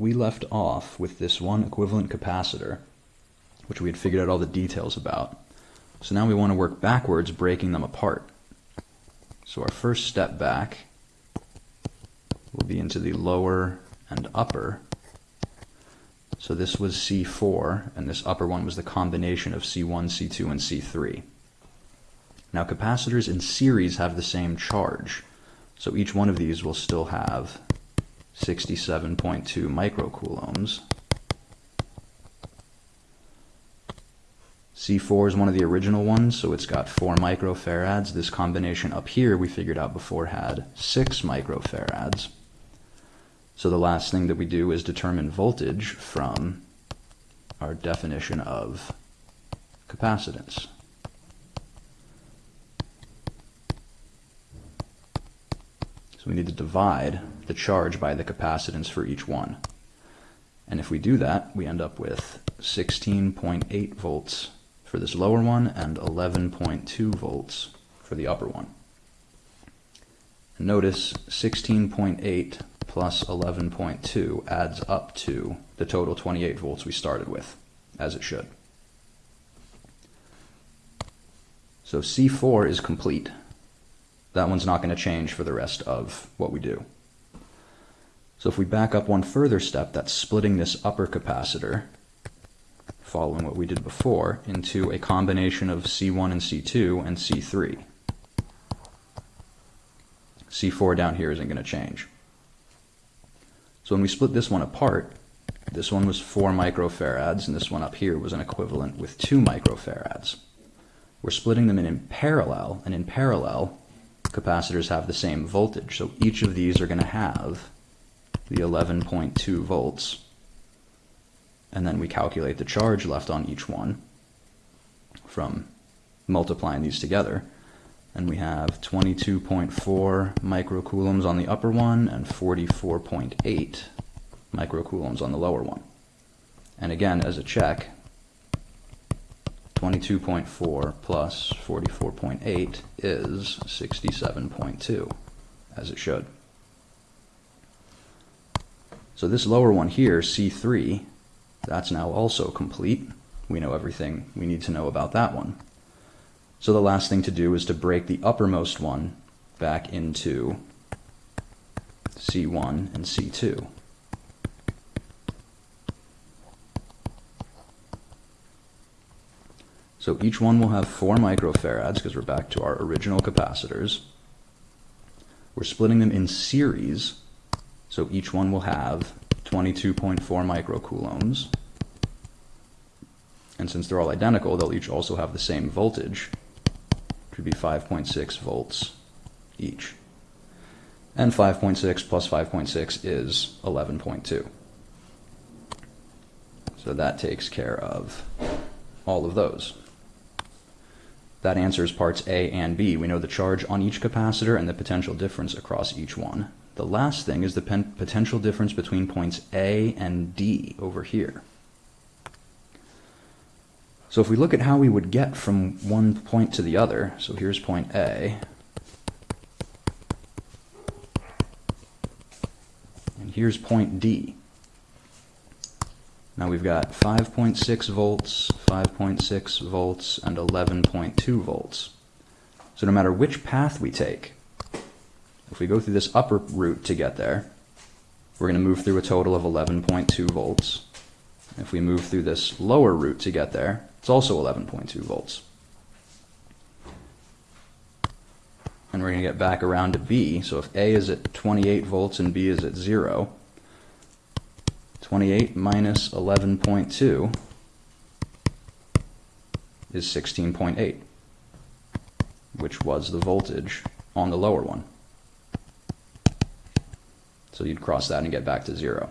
we left off with this one equivalent capacitor, which we had figured out all the details about. So now we want to work backwards, breaking them apart. So our first step back will be into the lower and upper. So this was C4, and this upper one was the combination of C1, C2, and C3. Now capacitors in series have the same charge, so each one of these will still have 67.2 microcoulombs. C4 is one of the original ones, so it's got 4 microfarads. This combination up here we figured out before had 6 microfarads. So the last thing that we do is determine voltage from our definition of capacitance. We need to divide the charge by the capacitance for each one. And if we do that, we end up with 16.8 volts for this lower one and 11.2 volts for the upper one. Notice 16.8 plus 11.2 adds up to the total 28 volts we started with, as it should. So C4 is complete that one's not going to change for the rest of what we do. So if we back up one further step, that's splitting this upper capacitor, following what we did before, into a combination of C1 and C2 and C3. C4 down here isn't going to change. So when we split this one apart, this one was 4 microfarads, and this one up here was an equivalent with 2 microfarads. We're splitting them in, in parallel, and in parallel, capacitors have the same voltage. So each of these are going to have the 11.2 volts. And then we calculate the charge left on each one from multiplying these together. And we have 22.4 microcoulombs on the upper one and 44.8 microcoulombs on the lower one. And again, as a check, 22.4 plus 44.8 is 67.2, as it should. So this lower one here, C3, that's now also complete. We know everything we need to know about that one. So the last thing to do is to break the uppermost one back into C1 and C2. So each one will have 4 microfarads because we're back to our original capacitors. We're splitting them in series, so each one will have 22.4 microcoulombs. And since they're all identical, they'll each also have the same voltage, which would be 5.6 volts each. And 5.6 plus 5.6 is 11.2. So that takes care of all of those. That answers parts A and B. We know the charge on each capacitor and the potential difference across each one. The last thing is the potential difference between points A and D over here. So if we look at how we would get from one point to the other, so here's point A, and here's point D. Now we've got 5.6 volts, 5.6 volts, and 11.2 volts. So no matter which path we take, if we go through this upper route to get there, we're going to move through a total of 11.2 volts. If we move through this lower route to get there, it's also 11.2 volts. And we're going to get back around to B. So if A is at 28 volts and B is at 0, 28 minus 11.2 is 16.8, which was the voltage on the lower one. So you'd cross that and get back to zero.